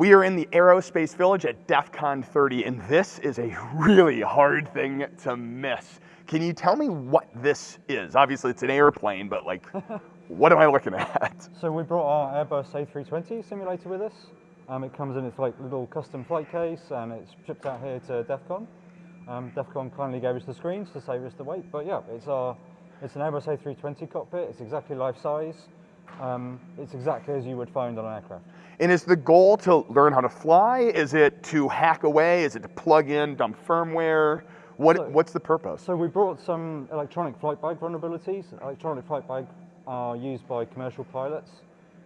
We are in the Aerospace Village at DEF CON 30, and this is a really hard thing to miss. Can you tell me what this is? Obviously, it's an airplane, but like, what am I looking at? So we brought our Airbus A320 simulator with us. Um, it comes in its like little custom flight case, and it's shipped out here to DEF CON. Um, DEF CON kindly gave us the screens to save us the weight, but yeah, it's our it's an Airbus A320 cockpit. It's exactly life size. Um, it's exactly as you would find on an aircraft. And is the goal to learn how to fly? Is it to hack away? Is it to plug in dumb firmware? What, So- what's the purpose? So we brought some electronic flight bag vulnerabilities. Electronic flight bag are used by commercial pilots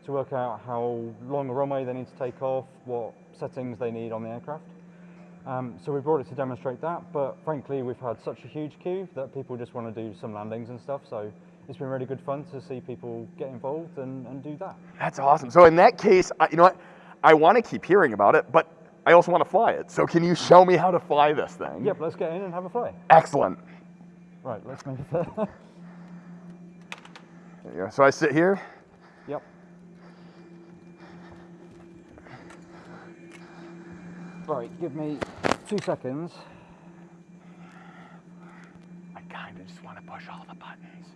to work out how long a runway they need to take off, what settings they need on the aircraft. Um, so we brought it to demonstrate that, but frankly we've had such a huge queue that people just want to do some landings and stuff. So it's been really good fun to see people get involved and, and do that. That's awesome. So in that case, I- you know what? I want to keep hearing about it, but I also want to fly it. So can you show me how to fly this thing? Yep, let's get in and have a fly. Excellent. Right, let's make it there. There you go. So I sit here. yep. Right, give me two seconds. I kind of just want to push all the buttons.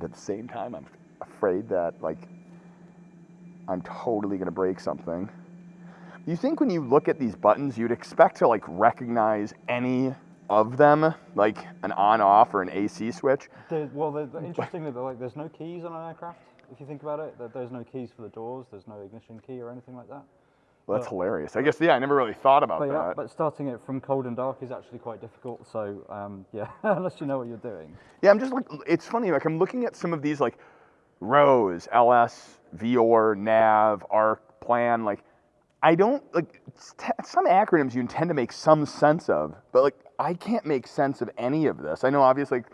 But at the same time, I'm afraid that, like, I'm totally going to break something. You think when you look at these buttons, you'd expect to, like, recognize any of them, like an on off or an AC switch? Well, the, the interestingly, the, like, there's no keys on an aircraft. If you think about it, that there's no keys for the doors. There's no ignition key or anything like that. Well, that's But- hilarious. I guess, yeah, I never really thought about But yeah, that. but starting it from cold and dark is actually quite difficult. So um, yeah, unless you know what you're doing. Yeah, I'm just like, it's funny, like, I'm looking at some of these, like, ROSE, LS, VOR, NAV, ARC, plan, like, I don't, like, some acronyms you intend to make some sense of, but, like, I can't make sense of any of this. I know, obviously, like,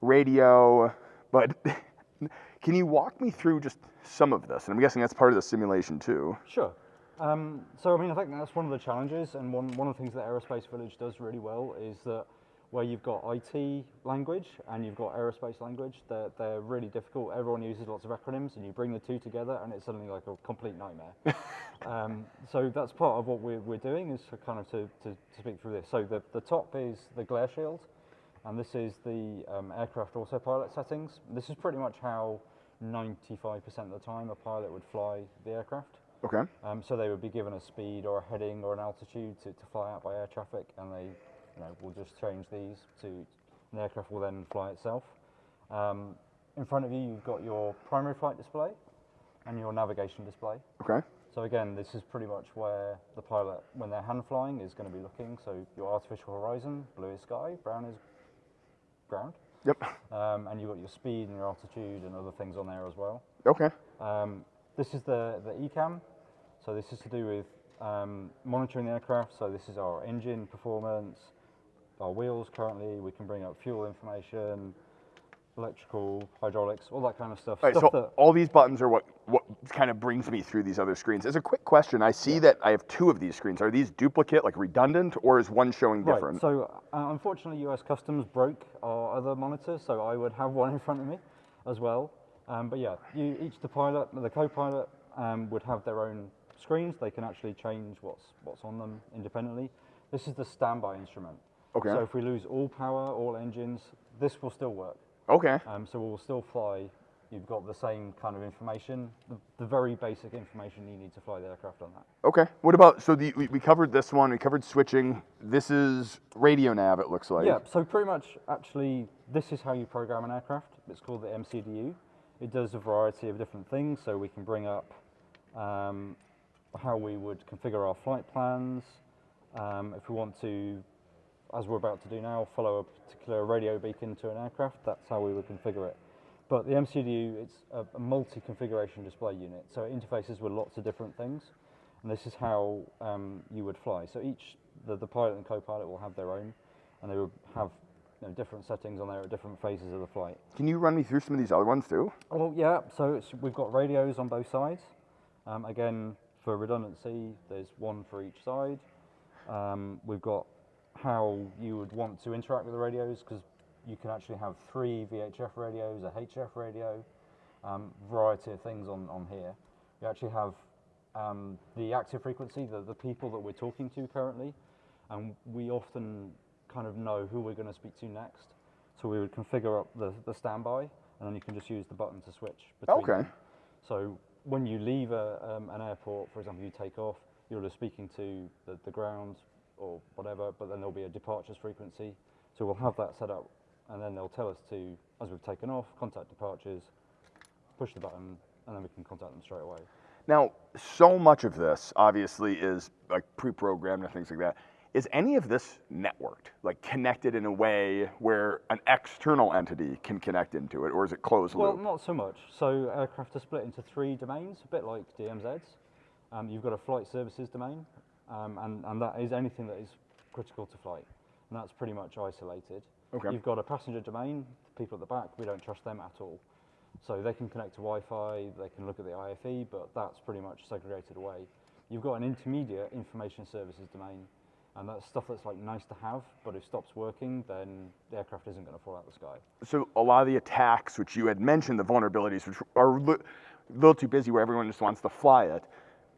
radio, but can you walk me through just some of this? And I'm guessing that's part of the simulation, too. Sure. Um, so I mean, I think that's one of the challenges, and one one of the things that Aerospace Village does really well is that where you've got IT language and you've got aerospace language, they're, they're really difficult. Everyone uses lots of acronyms, and you bring the two together, and it's suddenly like a complete nightmare. um, so that's part of what we're, we're doing is to kind of to, to, to speak through this. So the, the top is the glare shield, and this is the um, aircraft autopilot settings. This is pretty much how 95% of the time a pilot would fly the aircraft. Okay. Um, so they would be given a speed or a heading or an altitude to, to fly out by air traffic, and they, you know, will just change these to. an aircraft will then fly itself. Um, in front of you, you've got your primary flight display and your navigation display. Okay. So again, this is pretty much where the pilot, when they're hand flying, is going to be looking. So your artificial horizon, blue is sky, brown is ground, Yep. um, and you've got your speed and your altitude and other things on there as well. Okay. Um, this is the, the ECAM. So this is to do with um, monitoring the aircraft. So this is our engine performance, our wheels currently. We can bring up fuel information, electrical, hydraulics, all that kind of stuff. All right, stuff so all these buttons are what what kind of brings me through these other screens. As a quick question, I see that I have two of these screens. Are these duplicate, like redundant, or is one showing right. different? So uh, unfortunately, US Customs broke our other monitors, so I would have one in front of me as well. Um, but yeah, you, each the pilot, the co-pilot um, would have their own screens. They can actually change what's what's on them independently. This is the standby instrument. Okay. So if we lose all power, all engines, this will still work. okay. Um, so we'll still fly. You've got the same kind of information, the, the very basic information you need to fly the aircraft on that. Okay. What about so the we, we covered this one. We covered switching. This is radio nav. It looks like. Yeah, so pretty much actually this is how you program an aircraft. It's called the MCDU. It does a variety of different things, so we can bring up um, how we would configure our flight plans. Um, if we want to, as we're about to do now, follow a particular radio beacon to an aircraft, that's how we would configure it. But the MCDU, it's a, a multi-configuration display unit, so it interfaces with lots of different things, and this is how um, you would fly. So each, the, the pilot and co-pilot will have their own, and they will have you know, different settings on there at different phases of the flight. Can you run me through some of these other ones too? Well, yeah. So it's, we've got radios on both sides. Um, again, for redundancy, there's one for each side. Um, we've got how you would want to interact with the radios because you can actually have three VHF radios, a HF radio, um, variety of things on, on here. You actually have um, the active frequency, the, the people that we're talking to currently, and we often kind of know who we're going to speak to next. So we would configure up the, the standby, and then you can just use the button to switch between Okay. them. So when you leave a, um, an airport, for example, you take off, you're just speaking to the, the ground or whatever, but then there'll be a departures frequency. So we'll have that set up, and then they'll tell us to, as we've taken off, contact departures, push the button, and then we can contact them straight away. Now, so much of this obviously is like pre-programmed and things like that. Is any of this networked, like connected in a way where an external entity can connect into it, or is it closed Well, loop? not so much. So aircraft are split into three domains, a bit like DMZs. Um, you've got a flight services domain, um, and, and that is anything that is critical to flight, and that's pretty much isolated. Okay. You've got a passenger domain, the people at the back, we don't trust them at all. So they can connect to Wi-Fi, they can look at the IFE, but that's pretty much segregated away. You've got an intermediate information services domain, and that's stuff that's like nice to have, but if it stops working, then the aircraft isn't going to fall out of the sky. So a lot of the attacks, which you had mentioned, the vulnerabilities, which are a little too busy where everyone just wants to fly it,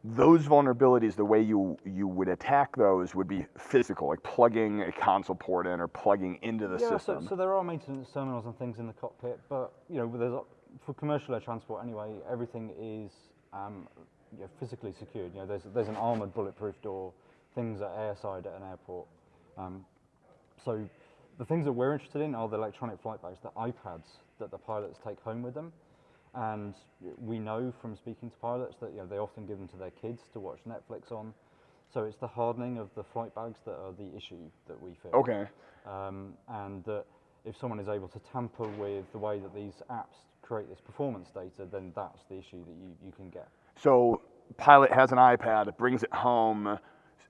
those vulnerabilities, the way you you would attack those would be physical, like plugging a console port in or plugging into the yeah, so, system. so there are maintenance terminals and things in the cockpit, but you know, there's a- for commercial air transport anyway, everything is um, you know, physically secured. You know, there's there's an armored bulletproof door, things at airside at an airport. Um, so the things that we're interested in are the electronic flight bags, the iPads that the pilots take home with them. And we know from speaking to pilots that you know, they often give them to their kids to watch Netflix on. So it's the hardening of the flight bags that are the issue that we feel. okay. Um, and that if someone is able to tamper with the way that these apps create this performance data, then that's the issue that you, you can get. So pilot has an iPad, brings it home,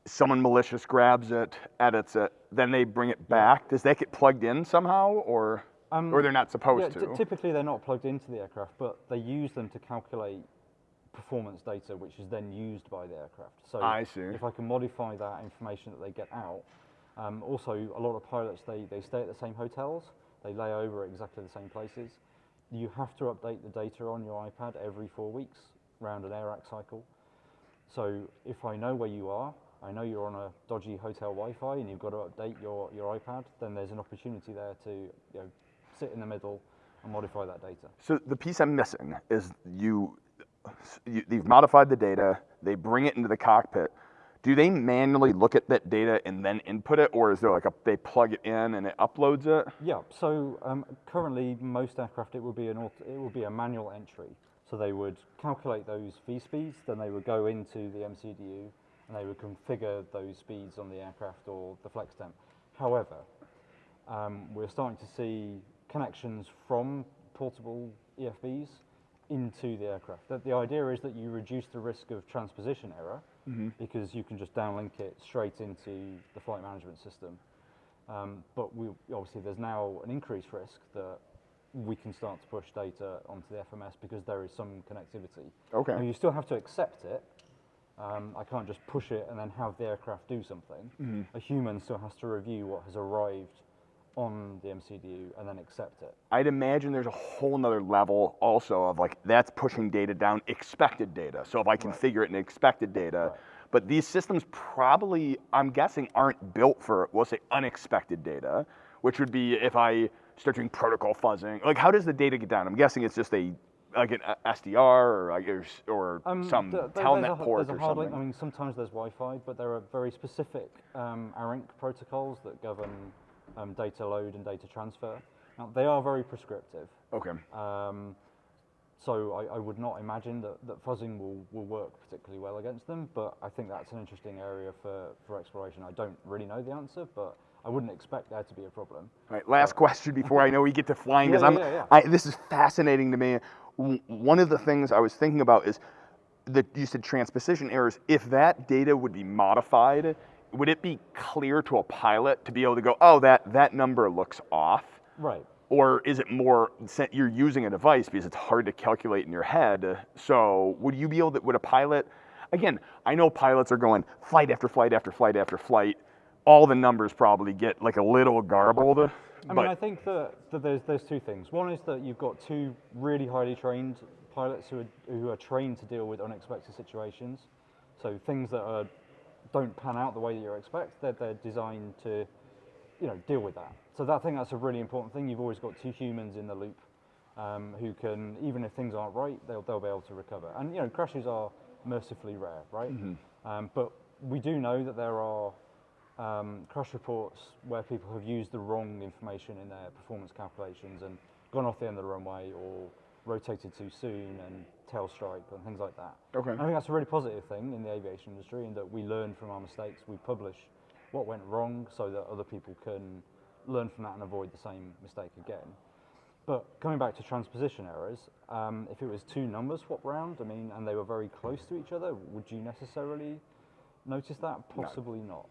someone malicious grabs it, edits it, then they bring it back. Does that get plugged in somehow, or Um, or they're not supposed Yeah, to? ty- typically they're not plugged into the aircraft, but they use them to calculate performance data, which is then used by the aircraft. So I see. if I can modify that information that they get out, um, also a lot of pilots they, they stay at the same hotels, they lay over at exactly the same places. You have to update the data on your iPad every four weeks round an AIRAC cycle. So if I know where you are, I know you're on a dodgy hotel Wi-Fi and you've got to update your, your iPad, then there's an opportunity there to you know, sit in the middle and modify that data. So the piece I'm missing is you, you you've modified the data, they bring it into the cockpit. Do they manually look at that data and then input it, or is there like a they plug it in and it uploads it? Yeah. So um, currently, most aircraft it would be an it would be a manual entry. So they would calculate those V speeds, then they would go into the MCDU and they would configure those speeds on the aircraft or the flex temp. However, um, we're starting to see connections from portable EFBs into the aircraft. The, the idea is that you reduce the risk of transposition error because you can just downlink it straight into the flight management system. Um, but we, obviously, there's now an increased risk that we can start to push data onto the FMS because there is some connectivity. Okay. Now, you still have to accept it. Um, I can't just push it and then have the aircraft do something. A human still has to review what has arrived on the MCDU and then accept it. I'd imagine there's a whole nother level also of like that's pushing data down expected data. So if I configure it in expected data, Right. but these systems probably, I'm guessing, aren't built for we'll say unexpected data, which would be if I start doing protocol fuzzing. Like how does the data get down? I'm guessing it's just a like an SDR or like or, Um, some th- th- telnet a, port or something. link. I mean, sometimes there's Wi-Fi, but there are very specific um, ARINC protocols that govern um, data load and data transfer. Now, they are very prescriptive. okay. Um, so I, I would not imagine that, that fuzzing will, will work particularly well against them, but I think that's an interesting area for, for exploration. I don't really know the answer, but I wouldn't expect there to be a problem. All right, last question before I know we get to flying because Yeah, yeah, yeah. I, this is fascinating to me. One of the things I was thinking about is that you said transposition errors. If that data would be modified, would it be clear to a pilot to be able to go, oh, that that number looks off? Right. Or is it more you're using a device because it's hard to calculate in your head? So would you be able to? Would a pilot? Again, I know pilots are going flight after flight after flight after flight. All the numbers probably get like a little garbled. I mean, I think that, that there's, there's two things. One is that you've got two really highly trained pilots who are, who are trained to deal with unexpected situations. So things that are, don't pan out the way that you expect, they're, they're designed to you know, deal with that. So that, I think that's a really important thing. You've always got two humans in the loop um, who can, even if things aren't right, they'll, they'll be able to recover. And you know, crashes are mercifully rare, right? Um, but we do know that there are um, crash reports where people have used the wrong information in their performance calculations and gone off the end of the runway or rotated too soon and tail strike and things like that. Okay. I think that's a really positive thing in the aviation industry in that we learn from our mistakes, we publish what went wrong so that other people can learn from that and avoid the same mistake again. But coming back to transposition errors, um, if it was two numbers swapped around, I mean, and they were very close to each other, would you necessarily notice that? Possibly not.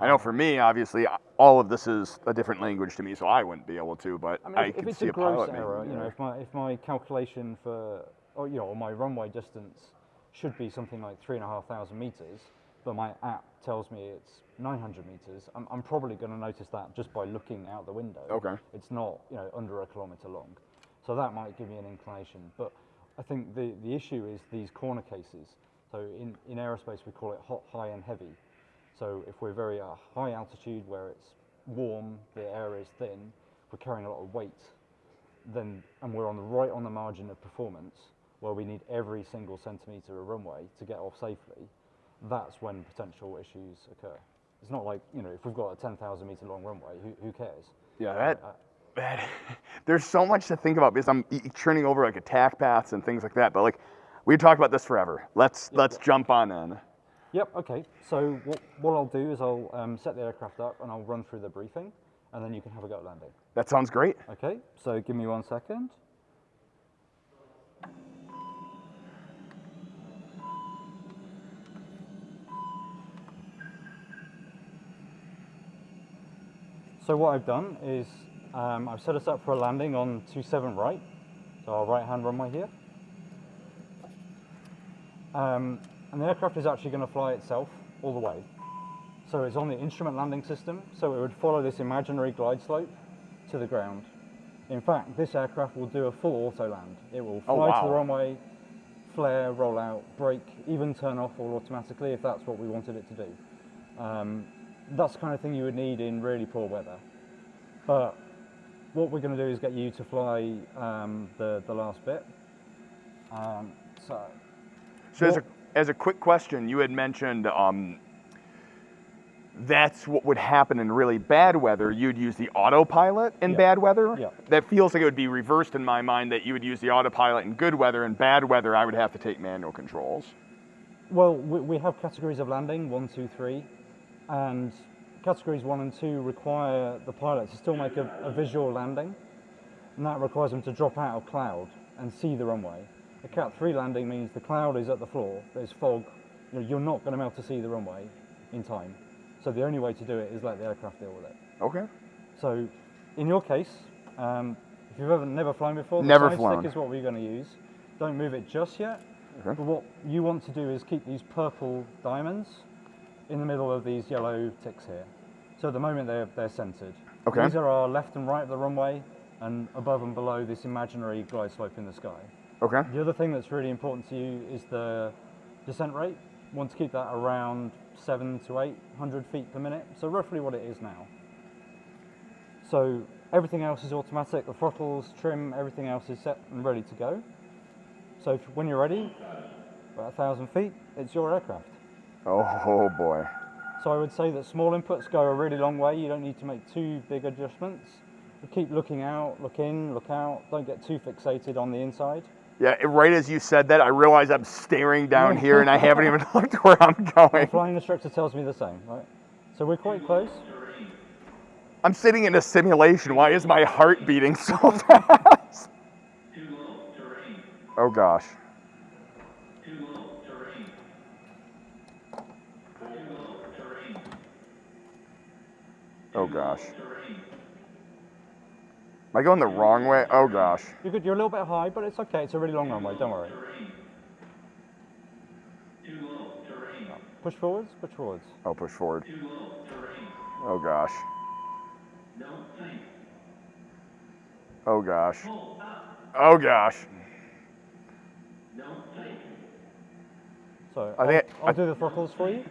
I know for me, obviously, all of this is a different language to me, so I wouldn't be able to. But I I, mean, if, if could it's see a a pilot error, you know, if my if my calculation for, or you know, my runway distance should be something like three and a half thousand meters, but my app tells me it's 900 meters, I'm, I'm probably going to notice that just by looking out the window. Okay. It's not, you know, under a kilometer long, so that might give me an inclination. But I think the the issue is these corner cases. So in in aerospace we call it hot, high, and heavy. So if we're very at a high altitude where it's warm, the air is thin, we're carrying a lot of weight, then and we're on the right on the margin of performance where we need every single centimetre of runway to get off safely, that's when potential issues occur. It's not like, you know, if we've got a 10,000 metre long runway, who, who cares? Yeah, that, Uh, that there's so much to think about because I'm turning over like attack paths and things like that. But like we could talk about this forever. Let's let's jump on in. Yep, okay. So what, what I'll do is I'll um, set the aircraft up and I'll run through the briefing and then you can have a go at landing. That sounds great. Okay, so give me one second. So what I've done is um, I've set us up for a landing on 27 right, so our right hand runway here. Um, and the aircraft is actually going to fly itself all the way. So it's on the instrument landing system, so it would follow this imaginary glide slope to the ground. In fact, this aircraft will do a full auto land. It will fly Oh, to the runway, flare, roll out, brake, even turn off all automatically if that's what we wanted it to do. Um, that's the kind of thing you would need in really poor weather. But what we're going to do is get you to fly um, the, the last bit. Um, so, So as a as a quick question, you had mentioned um, that's what would happen in really bad weather. You'd use the autopilot in bad weather. Yeah. That feels like it would be reversed in my mind. That you would use the autopilot in good weather. In bad weather, I would have to take manual controls. Well, we, we have categories of landing one, two, three, and categories one and two require the pilot to still make a, a visual landing, and that requires them to drop out of cloud and see the runway. A Cat 3 landing means the cloud is at the floor, there's fog, you know, you're not going to be able to see the runway in time. So the only way to do it is let the aircraft deal with it. Okay. So, in your case, um, if you've ever never flown before, the Never flown. stick is what we're going to use. Don't move it just yet. Okay. But what you want to do is keep these purple diamonds in the middle of these yellow ticks here. So at the moment they're, they're centered. Okay. These are our left and right of the runway and above and below this imaginary glide slope in the sky. Okay. The other thing that's really important to you is the descent rate. You want to keep that around seven to eight hundred feet per minute, so roughly what it is now. So everything else is automatic, the throttles, trim, everything else is set and ready to go. So if, when you're ready, about a thousand feet, it's your aircraft. Oh, oh boy. So I would say that small inputs go a really long way. You don't need to make too big adjustments. But keep looking out, look in, look out. Don't get too fixated on the inside. Yeah. Right as you said that, I realize I'm staring down here and I haven't even looked where I'm going. The Flying instructor tells me the same, right? So we're quite close. I'm sitting in a simulation. Why is my heart beating so fast? Oh gosh. Oh gosh. Am I going the wrong way? Oh gosh. You're good. You're a little bit high, but it's okay. It's a really long runway. Don't worry. Push forwards. Push forwards. Oh, push forward. Oh gosh. Oh gosh. Oh gosh. So I I'll, think I- I'll do the throttles for you.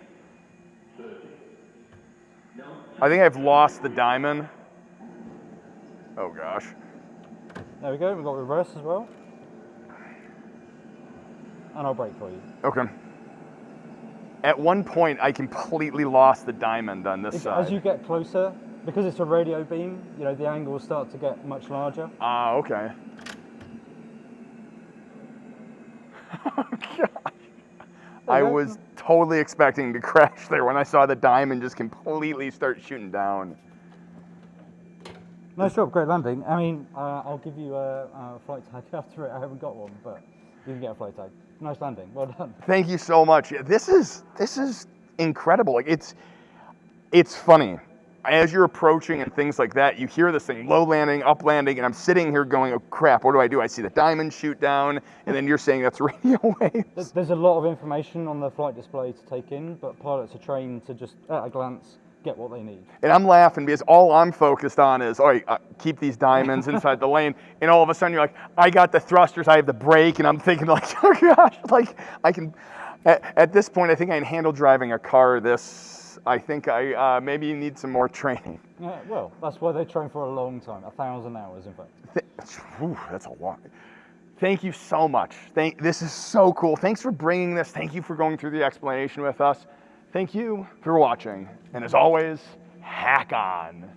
I think I've lost the diamond. Oh gosh. There we go. We've got reverse as well. And I'll brake for you. Okay. At one point, I completely lost the diamond on this If- side. As you get closer, because it's a radio beam, you know, the angles start to get much larger. Ah, okay. oh gosh. I was totally expecting to crash there when I saw the diamond just completely start shooting down. Nice job, great landing. I mean, uh, I'll give you a, a flight tag after it. I haven't got one, but you can get a flight tag. Nice landing. Well done. Thank you so much. Yeah, This is this is incredible. Like it's it's funny. As you're approaching and things like that, you hear this thing low landing, up landing, and I'm sitting here going, "Oh crap! What do I do?" I see the diamond shoot down, and then you're saying that's radio waves. There's, there's a lot of information on the flight display to take in, but pilots are trained to just, at a glance, get what they need. And I'm laughing because all I'm focused on is, all right, uh, keep these diamonds inside the lane. And all of a sudden you're like, I got the thrusters, I have the brake, and I'm thinking like, oh gosh, like I can. At, at this point, I think I can handle driving a car. This, I think I uh, maybe need some more training. Yeah, well, that's why they train for a long time, a thousand hours, in fact. Th- whew, that's a lot. Thank you so much. Thank, this is so cool. Thanks for bringing this. Thank you for going through the explanation with us. Thank you for watching. And as always, hack on.